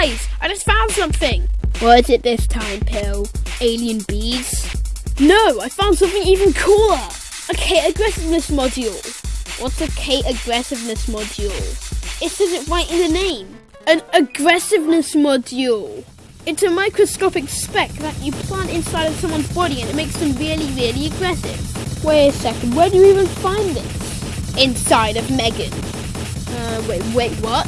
Guys, I just found something! What is it this time, Pill? Alien bees? No, I found something even cooler! A K aggressiveness module! What's a K aggressiveness module? It says it right in the name. An aggressiveness module. It's a microscopic speck that you plant inside of someone's body and it makes them really, really aggressive. Wait a second, where do you even find this? Inside of Megan. Uh, wait, wait, what?